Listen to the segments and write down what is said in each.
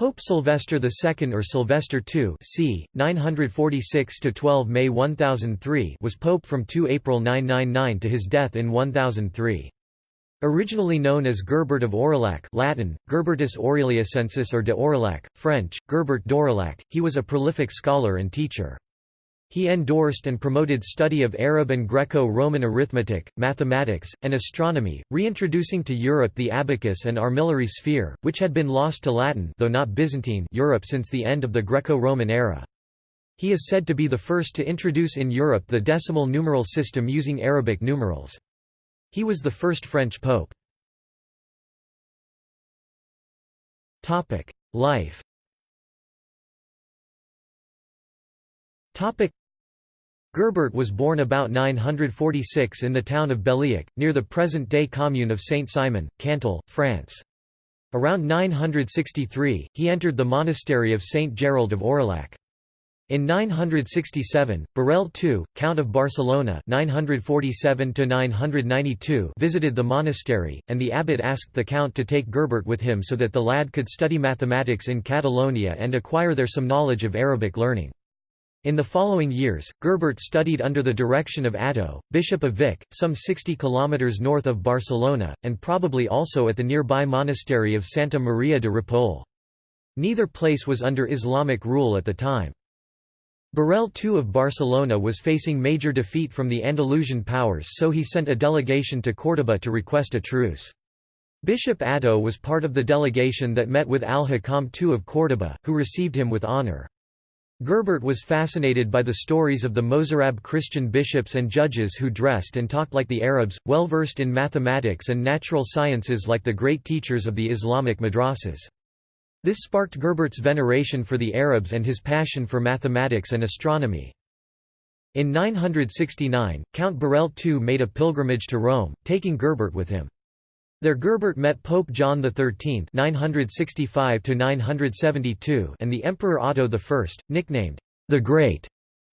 Pope Sylvester II or Sylvester II c. 946–12 May 1003 was pope from 2 April 999 to his death in 1003. Originally known as Gerbert of Aurillac Latin, Gerbertus Aureliacensis or de Aurillac, French, Gerbert d'Aurillac, he was a prolific scholar and teacher. He endorsed and promoted study of Arab and Greco-Roman arithmetic, mathematics, and astronomy, reintroducing to Europe the abacus and armillary sphere, which had been lost to Latin though not Byzantine Europe since the end of the Greco-Roman era. He is said to be the first to introduce in Europe the decimal numeral system using Arabic numerals. He was the first French pope. Life Gerbert was born about 946 in the town of Belliac, near the present-day commune of Saint-Simon, Cantal, France. Around 963, he entered the monastery of Saint Gerald of Aurillac. In 967, Borel II, Count of Barcelona 947 visited the monastery, and the abbot asked the count to take Gerbert with him so that the lad could study mathematics in Catalonia and acquire there some knowledge of Arabic learning. In the following years, Gerbert studied under the direction of Atto, Bishop of Vic, some 60 kilometers north of Barcelona, and probably also at the nearby monastery of Santa Maria de Ripoll. Neither place was under Islamic rule at the time. Borel II of Barcelona was facing major defeat from the Andalusian powers so he sent a delegation to Córdoba to request a truce. Bishop Atto was part of the delegation that met with al-Hakam II of Córdoba, who received him with honor. Gerbert was fascinated by the stories of the Mozarab Christian bishops and judges who dressed and talked like the Arabs, well versed in mathematics and natural sciences like the great teachers of the Islamic madrasas. This sparked Gerbert's veneration for the Arabs and his passion for mathematics and astronomy. In 969, Count Borel II made a pilgrimage to Rome, taking Gerbert with him. There Gerbert met Pope John XIII 965 and the Emperor Otto I, nicknamed the Great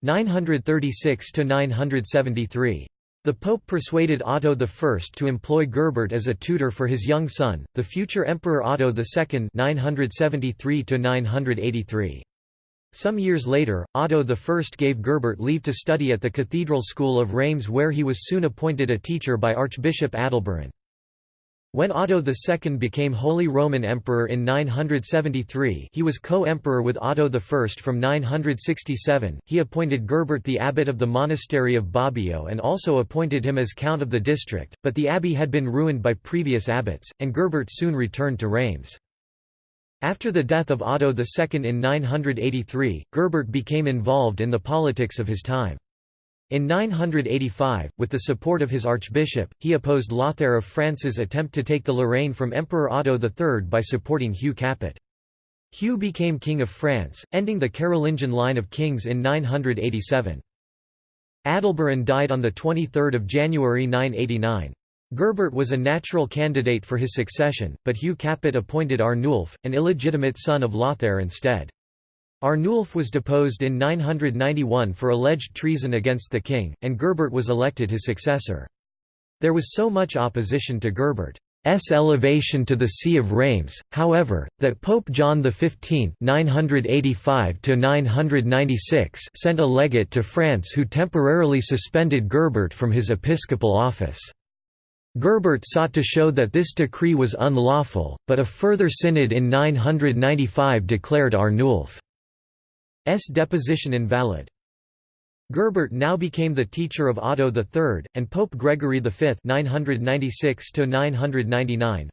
936–973. The Pope persuaded Otto I to employ Gerbert as a tutor for his young son, the future Emperor Otto II 973 Some years later, Otto I gave Gerbert leave to study at the Cathedral School of Reims where he was soon appointed a teacher by Archbishop Adalberon. When Otto II became Holy Roman Emperor in 973 he was co-emperor with Otto I from 967, he appointed Gerbert the abbot of the monastery of Bobbio and also appointed him as count of the district, but the abbey had been ruined by previous abbots, and Gerbert soon returned to Reims. After the death of Otto II in 983, Gerbert became involved in the politics of his time. In 985, with the support of his archbishop, he opposed Lothair of France's attempt to take the Lorraine from Emperor Otto III by supporting Hugh Capet. Hugh became King of France, ending the Carolingian line of kings in 987. Adalberon died on 23 January 989. Gerbert was a natural candidate for his succession, but Hugh Capet appointed Arnulf, an illegitimate son of Lothair instead. Arnulf was deposed in 991 for alleged treason against the king, and Gerbert was elected his successor. There was so much opposition to Gerbert's elevation to the See of Reims, however, that Pope John XV 985 sent a legate to France who temporarily suspended Gerbert from his episcopal office. Gerbert sought to show that this decree was unlawful, but a further synod in 995 declared Arnulf S deposition invalid. Gerbert now became the teacher of Otto III, and Pope Gregory V 996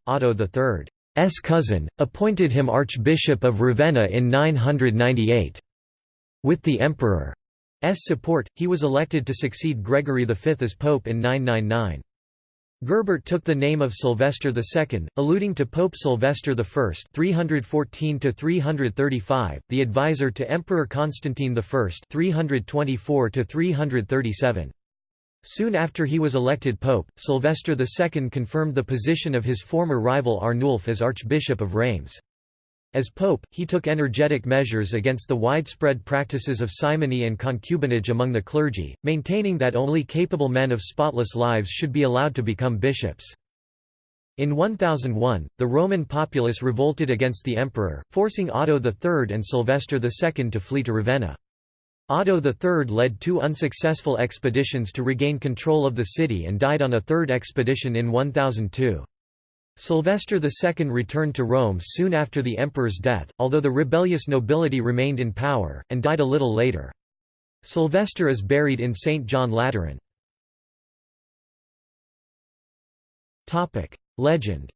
Otto III's cousin, appointed him Archbishop of Ravenna in 998. With the Emperor's support, he was elected to succeed Gregory V as Pope in 999. Gerbert took the name of Sylvester II, alluding to Pope Sylvester I 314 the advisor to Emperor Constantine I 324 Soon after he was elected pope, Sylvester II confirmed the position of his former rival Arnulf as Archbishop of Reims. As pope, he took energetic measures against the widespread practices of simony and concubinage among the clergy, maintaining that only capable men of spotless lives should be allowed to become bishops. In 1001, the Roman populace revolted against the emperor, forcing Otto III and Sylvester II to flee to Ravenna. Otto III led two unsuccessful expeditions to regain control of the city and died on a third expedition in 1002. Sylvester II returned to Rome soon after the emperor's death, although the rebellious nobility remained in power, and died a little later. Sylvester is buried in St. John Lateran. Legend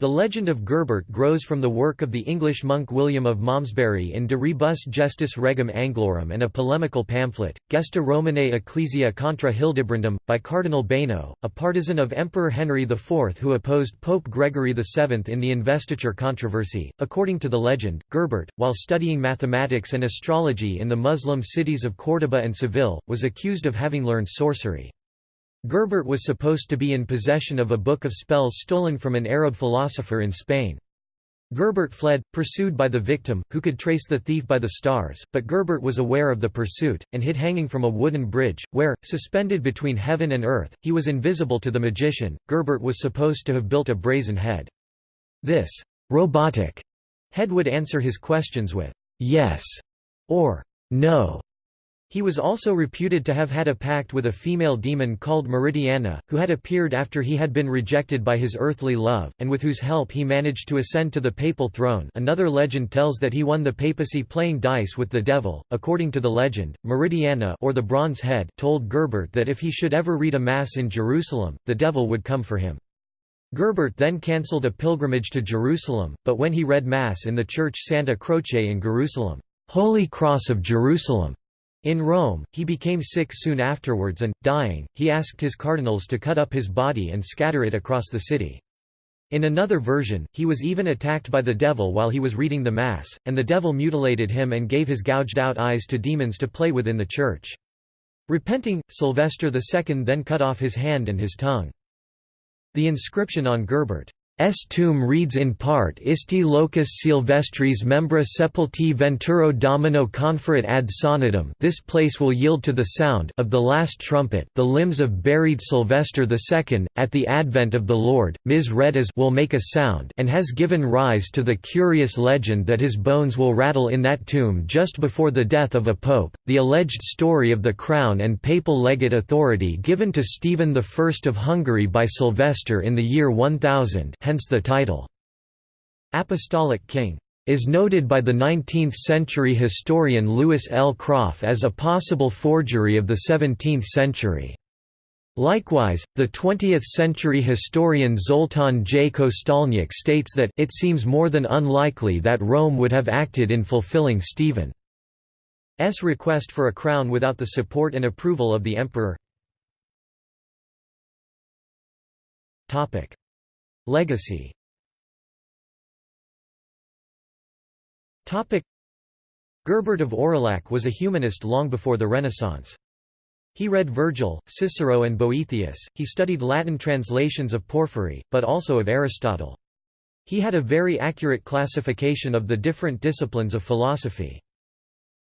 the legend of Gerbert grows from the work of the English monk William of Malmesbury in De Rebus Gestis Regum Anglorum and a polemical pamphlet, Gesta Romanae Ecclesia contra Hildebrandum, by Cardinal Beno, a partisan of Emperor Henry IV who opposed Pope Gregory VII in the investiture controversy. According to the legend, Gerbert, while studying mathematics and astrology in the Muslim cities of Córdoba and Seville, was accused of having learned sorcery. Gerbert was supposed to be in possession of a book of spells stolen from an Arab philosopher in Spain. Gerbert fled, pursued by the victim, who could trace the thief by the stars, but Gerbert was aware of the pursuit, and hid hanging from a wooden bridge, where, suspended between heaven and earth, he was invisible to the magician. Gerbert was supposed to have built a brazen head. This robotic head would answer his questions with yes or no, he was also reputed to have had a pact with a female demon called Meridiana, who had appeared after he had been rejected by his earthly love, and with whose help he managed to ascend to the papal throne another legend tells that he won the papacy playing dice with the devil. According to the legend, Meridiana or the Bronze Head told Gerbert that if he should ever read a mass in Jerusalem, the devil would come for him. Gerbert then cancelled a pilgrimage to Jerusalem, but when he read Mass in the church Santa Croce in Jerusalem, Holy Cross of Jerusalem, in Rome, he became sick soon afterwards and, dying, he asked his cardinals to cut up his body and scatter it across the city. In another version, he was even attacked by the devil while he was reading the Mass, and the devil mutilated him and gave his gouged-out eyes to demons to play with in the church. Repenting, Sylvester II then cut off his hand and his tongue. The inscription on Gerbert S. Tomb reads in part Isti locus Silvestris membra sepulti venturo domino conferit ad sonidum. This place will yield to the sound of the last trumpet the limbs of buried Sylvester II, at the advent of the Lord, mis redas will make a sound and has given rise to the curious legend that his bones will rattle in that tomb just before the death of a pope, the alleged story of the crown and papal legate authority given to Stephen I of Hungary by Sylvester in the year 1000 hence the title, Apostolic King, is noted by the 19th-century historian Louis L. Kropf as a possible forgery of the 17th century. Likewise, the 20th-century historian Zoltan J. Kosztolnyik states that it seems more than unlikely that Rome would have acted in fulfilling Stephen's request for a crown without the support and approval of the emperor. Legacy Gerbert of Aurillac was a humanist long before the Renaissance. He read Virgil, Cicero and Boethius, he studied Latin translations of Porphyry, but also of Aristotle. He had a very accurate classification of the different disciplines of philosophy.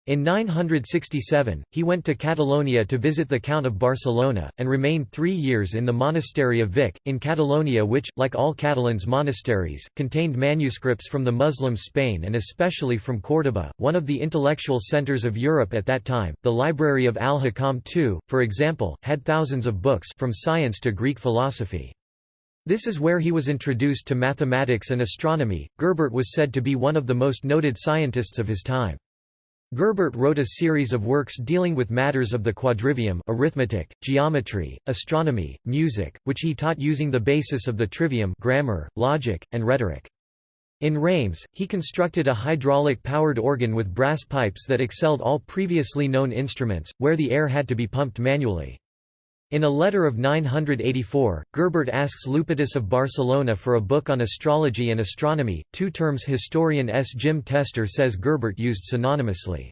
In 967, he went to Catalonia to visit the Count of Barcelona, and remained three years in the monastery of Vic, in Catalonia which, like all Catalans monasteries, contained manuscripts from the Muslim Spain and especially from Córdoba, one of the intellectual centers of Europe at that time. The library of Al-Hakam II, for example, had thousands of books from science to Greek philosophy. This is where he was introduced to mathematics and astronomy. Gerbert was said to be one of the most noted scientists of his time. Gerbert wrote a series of works dealing with matters of the quadrivium arithmetic, geometry, astronomy, music, which he taught using the basis of the trivium grammar, logic, and rhetoric. In Reims, he constructed a hydraulic-powered organ with brass pipes that excelled all previously known instruments, where the air had to be pumped manually. In a letter of 984, Gerbert asks Lupitus of Barcelona for a book on astrology and astronomy, two terms historian S. Jim Tester says Gerbert used synonymously.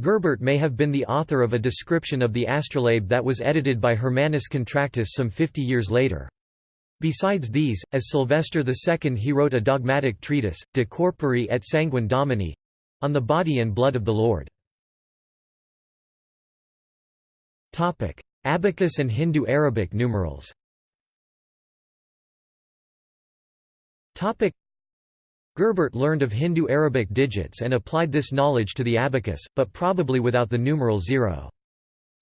Gerbert may have been the author of a description of the astrolabe that was edited by Hermannus Contractus some 50 years later. Besides these, as Sylvester II he wrote a dogmatic treatise, De Corpore et Sanguine Domini—on the body and blood of the Lord. Abacus and Hindu-Arabic numerals Gerbert learned of Hindu-Arabic digits and applied this knowledge to the abacus, but probably without the numeral zero.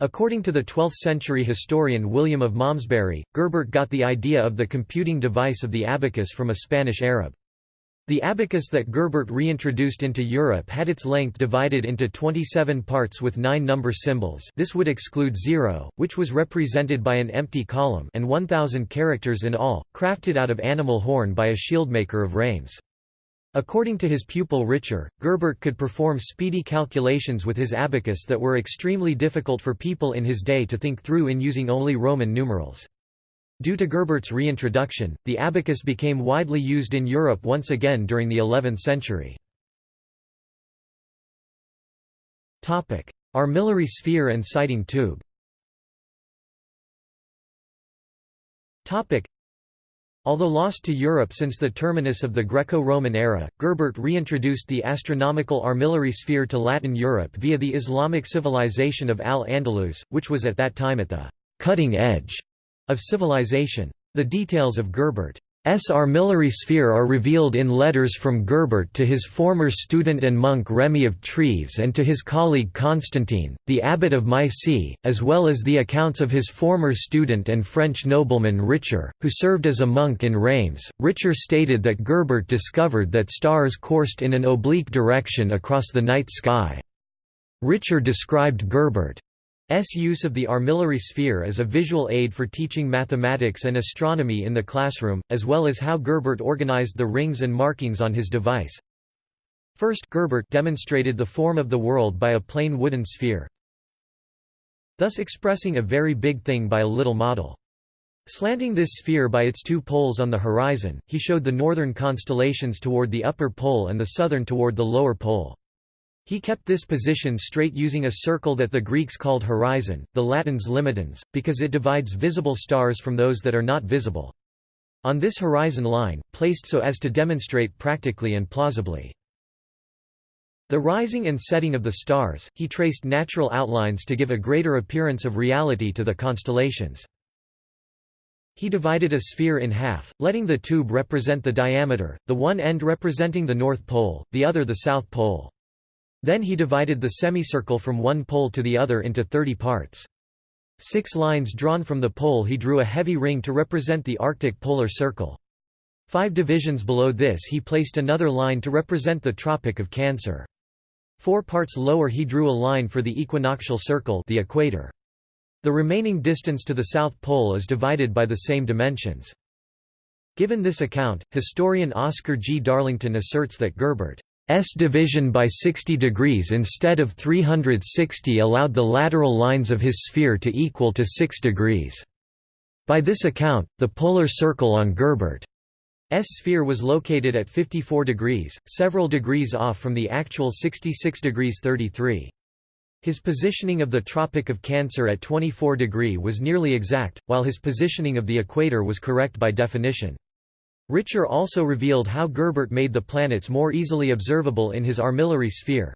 According to the 12th-century historian William of Malmesbury, Gerbert got the idea of the computing device of the abacus from a Spanish Arab. The abacus that Gerbert reintroduced into Europe had its length divided into 27 parts with nine number symbols this would exclude zero, which was represented by an empty column and 1,000 characters in all, crafted out of animal horn by a shieldmaker of Reims. According to his pupil Richer, Gerbert could perform speedy calculations with his abacus that were extremely difficult for people in his day to think through in using only Roman numerals. Due to Gerbert's reintroduction, the abacus became widely used in Europe once again during the 11th century. Armillary sphere and sighting tube Although lost to Europe since the terminus of the Greco-Roman era, Gerbert reintroduced the astronomical armillary sphere to Latin Europe via the Islamic civilization of Al-Andalus, which was at that time at the cutting edge of civilization. The details of Gerbert S. armillary sphere are revealed in letters from Gerbert to his former student and monk Remy of Treves and to his colleague Constantine, the abbot of Micy, as well as the accounts of his former student and French nobleman Richer, who served as a monk in Reims. Richer stated that Gerbert discovered that stars coursed in an oblique direction across the night sky. Richer described Gerbert S use of the armillary sphere as a visual aid for teaching mathematics and astronomy in the classroom, as well as how Gerbert organized the rings and markings on his device. First Gerbert demonstrated the form of the world by a plain wooden sphere, thus expressing a very big thing by a little model. Slanting this sphere by its two poles on the horizon, he showed the northern constellations toward the upper pole and the southern toward the lower pole. He kept this position straight using a circle that the Greeks called horizon, the Latins limitans, because it divides visible stars from those that are not visible. On this horizon line, placed so as to demonstrate practically and plausibly. The rising and setting of the stars, he traced natural outlines to give a greater appearance of reality to the constellations. He divided a sphere in half, letting the tube represent the diameter, the one end representing the North Pole, the other the South Pole. Then he divided the semicircle from one pole to the other into 30 parts. Six lines drawn from the pole he drew a heavy ring to represent the Arctic polar circle. Five divisions below this he placed another line to represent the Tropic of Cancer. Four parts lower he drew a line for the equinoctial circle the equator. The remaining distance to the South Pole is divided by the same dimensions. Given this account, historian Oscar G. Darlington asserts that Gerbert S division by 60 degrees instead of 360 allowed the lateral lines of his sphere to equal to 6 degrees. By this account, the polar circle on Gerbert's sphere was located at 54 degrees, several degrees off from the actual 66 degrees 33. His positioning of the Tropic of Cancer at 24 degree was nearly exact, while his positioning of the equator was correct by definition. Richer also revealed how Gerbert made the planets more easily observable in his armillary sphere.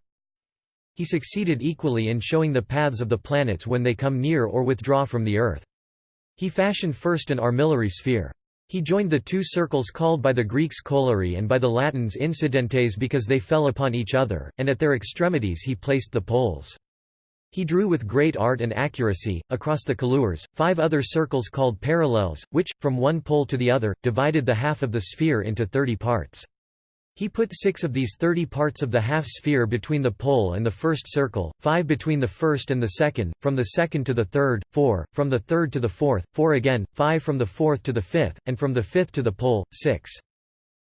He succeeded equally in showing the paths of the planets when they come near or withdraw from the Earth. He fashioned first an armillary sphere. He joined the two circles called by the Greeks colures and by the Latins incidentes because they fell upon each other, and at their extremities he placed the poles. He drew with great art and accuracy, across the colures, five other circles called parallels, which, from one pole to the other, divided the half of the sphere into thirty parts. He put six of these thirty parts of the half-sphere between the pole and the first circle, five between the first and the second, from the second to the third, four, from the third to the fourth, four again, five from the fourth to the fifth, and from the fifth to the pole, six.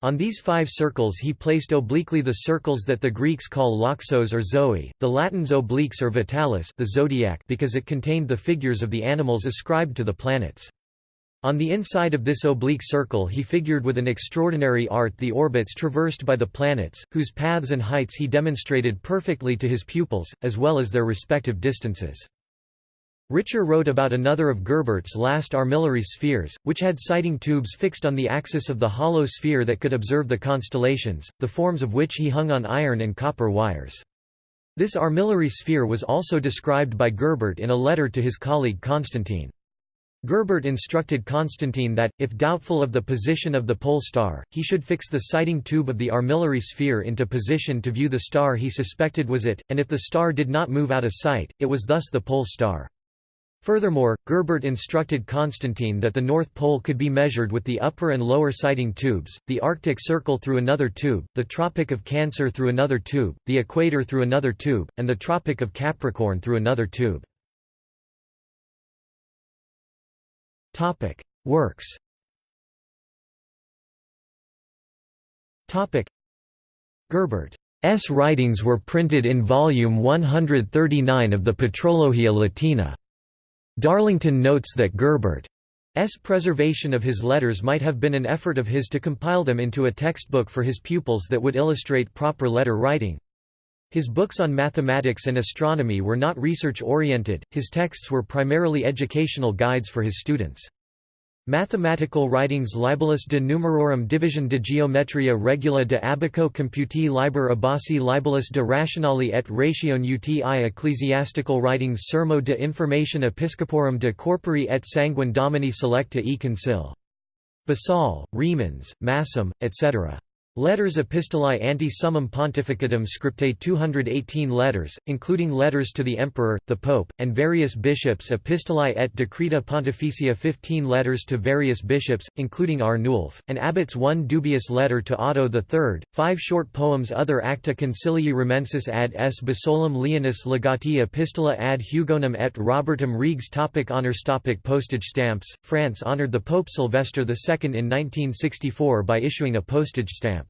On these five circles he placed obliquely the circles that the Greeks call loxos or zoe, the Latins obliques or vitalis the zodiac because it contained the figures of the animals ascribed to the planets. On the inside of this oblique circle he figured with an extraordinary art the orbits traversed by the planets, whose paths and heights he demonstrated perfectly to his pupils, as well as their respective distances. Richer wrote about another of Gerbert's last armillary spheres, which had sighting tubes fixed on the axis of the hollow sphere that could observe the constellations, the forms of which he hung on iron and copper wires. This armillary sphere was also described by Gerbert in a letter to his colleague Constantine. Gerbert instructed Constantine that, if doubtful of the position of the pole star, he should fix the sighting tube of the armillary sphere into position to view the star he suspected was it, and if the star did not move out of sight, it was thus the pole star. Furthermore, Gerbert instructed Constantine that the North Pole could be measured with the upper and lower sighting tubes, the Arctic Circle through another tube, the Tropic of Cancer through another tube, the Equator through another tube, and the Tropic of Capricorn through another tube. Works Gerbert's writings were printed in volume 139 of the Patrologia Latina. Darlington notes that Gerbert's preservation of his letters might have been an effort of his to compile them into a textbook for his pupils that would illustrate proper letter writing. His books on mathematics and astronomy were not research-oriented, his texts were primarily educational guides for his students. Mathematical writings Libellus de numerorum division de geometria regula de abaco computi liber abasi libellus de rationali et ratione uti ecclesiastical writings Sermo de information episcoporum de corpori et sanguine domini selecta e concil. Basal, Remans, Massum, etc. Letters Epistolae ante summum pontificatum scriptae 218 letters, including letters to the emperor, the pope, and various bishops Epistolae et decreta pontificia 15 letters to various bishops, including Arnulf, and abbots one dubious letter to Otto III, five short poems Other acta concilii remensis ad s basolum leonis legati epistola ad Hugonum et Robertum regs topic Honours topic Postage stamps, France honoured the Pope Sylvester II in 1964 by issuing a postage stamp.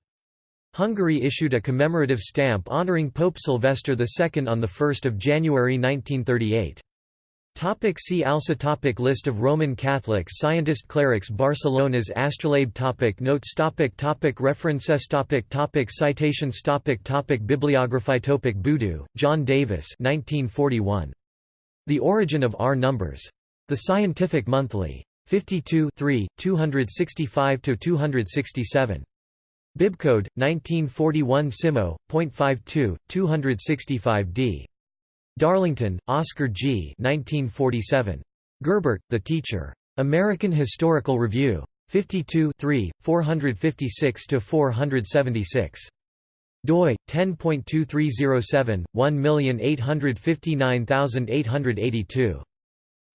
Hungary issued a commemorative stamp honouring Pope Sylvester II on 1 January 1938. Topic see also topic List of Roman Catholic scientist clerics Barcelona's astrolabe topic Notes topic topic References topic topic Citations topic topic Bibliography topic Boodoo, John Davis 1941. The Origin of R Numbers. The Scientific Monthly. 52 265–267. Bibcode 1941 Simo, .52, 265d. Darlington, Oscar G. 1947. Gerbert, The Teacher. American Historical Review. 52 456–476. doi 10.2307 1859882.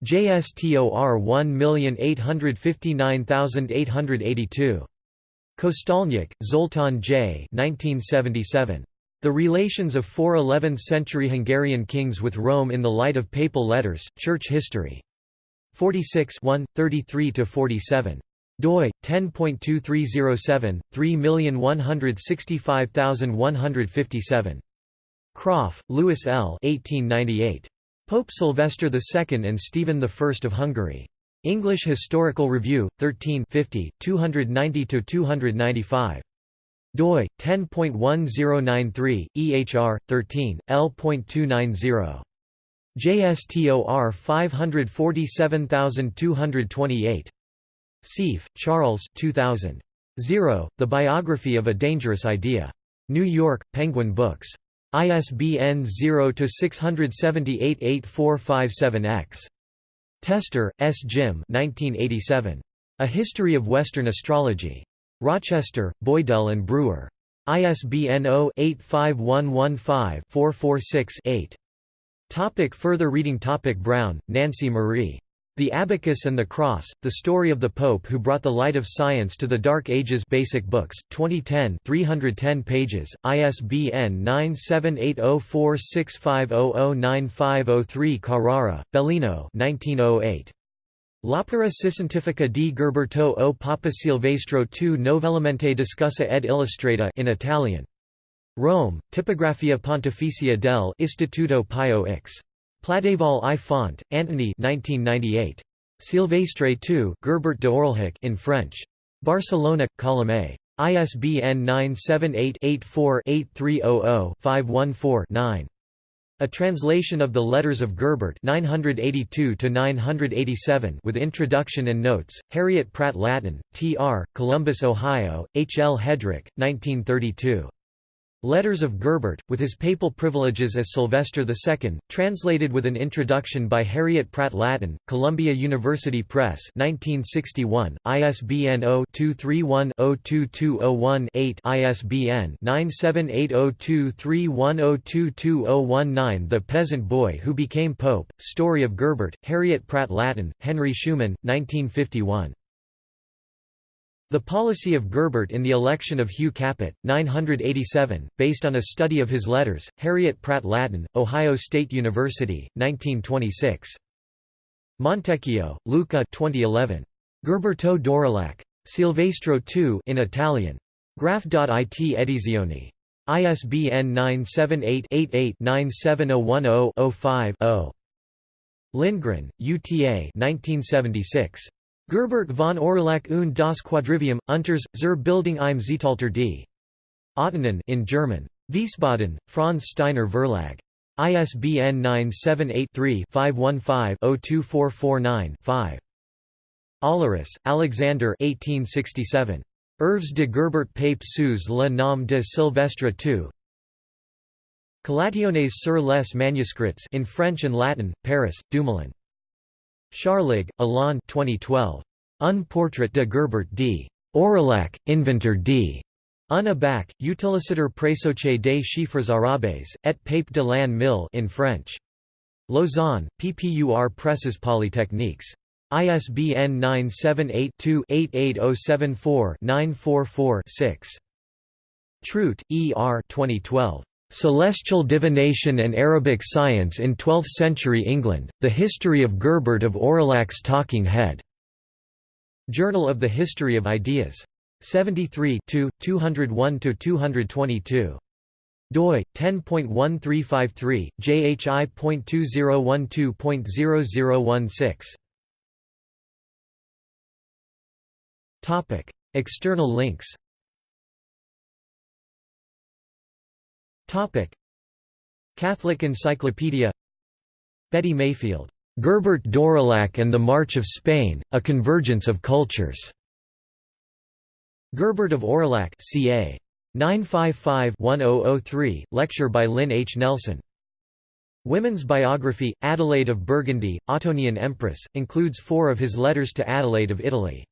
JSTOR 1859882. Kosztolnyik, Zoltan J. 1977. The Relations of Four 11th-Century Hungarian Kings with Rome in the Light of Papal Letters, Church History. 46 33–47 doi 10.2307 3165157 Kropf, Louis L. 1898. Pope Sylvester II and Stephen I of Hungary. English Historical Review, 13 290–295. doi, 10.1093, EHR, 13, L.290. JSTOR 547228. Seife, Charles 2000. 0, The Biography of a Dangerous Idea. New York, Penguin Books. ISBN 0-678-8457-X. Tester, S. Jim 1987. A History of Western Astrology. Rochester, Boydell and Brewer. ISBN 0-85115-446-8. Topic further reading Topic Brown, Nancy Marie. The Abacus and the Cross, The Story of the Pope Who Brought the Light of Science to the Dark Ages Basic Books, 2010 310 pages, ISBN 9780465009503 Carrara, Bellino 1908. L'opera scientifica di Gerberto o Papa Silvestro II novellemente discussa ed illustrata in Italian. Rome, Tipografia Pontificia del Istituto Pio X. Pladeval I Font, Antony 1998. Silvestre II Gerbert de Orlhac in French. Barcelona, Colomé. ISBN 978-84-8300-514-9. A translation of the Letters of Gerbert 982 with introduction and notes, Harriet Pratt Lattin, T.R., Columbus, Ohio, H. L. Hedrick, 1932. Letters of Gerbert, with his papal privileges as Sylvester II, translated with an introduction by Harriet Pratt Lattin, Columbia University Press 1961, ISBN 0-231-02201-8 ISBN 9780231022019 The Peasant Boy Who Became Pope, Story of Gerbert, Harriet Pratt Lattin, Henry Schuman, 1951. The policy of Gerbert in the election of Hugh Capet, 987, based on a study of his letters, Harriet Pratt Lattin, Ohio State University, 1926. Montecchio, Luca 2011. Gerberto d'Aurillac. Silvestro II in Italian. Graph.it edizioni. ISBN 978-88-97010-05-0. Lindgren, UTA 1976. Gerbert von Aurillac und das Quadrivium, Unters, zur Bildung im Zeitalter d. Ottonen in German. Wiesbaden, Franz Steiner Verlag. ISBN 978-3-515-02449-5. Olleris, Alexander 1867. Œuvres de Gerbert Pape sous le nom de Sylvestre II. Collationnes sur les manuscrits in French and Latin, Paris, Dumoulin. Scharlig, Alain 2012. Un portrait de Gerbert d. Aurillac, inventor d. Un abac, utilitaire présoché des chiffres arabes, et pape de l'an mille in French. Lausanne, PPUR Presses Polytechniques. ISBN 978-2-88074-944-6. Trout, E. R. 2012. Celestial Divination and Arabic Science in Twelfth-Century England, The History of Gerbert of Aurillac's Talking Head. Journal of the History of Ideas. 73 201–222. doi 10.1353 jhi.2012.0016 topic external links Catholic Encyclopedia Betty Mayfield, Gerbert d'Aurillac and the March of Spain: A Convergence of Cultures. Gerbert of Aurillac, ca. 955-1003, lecture by Lynn H. Nelson. Women's biography, Adelaide of Burgundy, Ottonian Empress, includes four of his letters to Adelaide of Italy.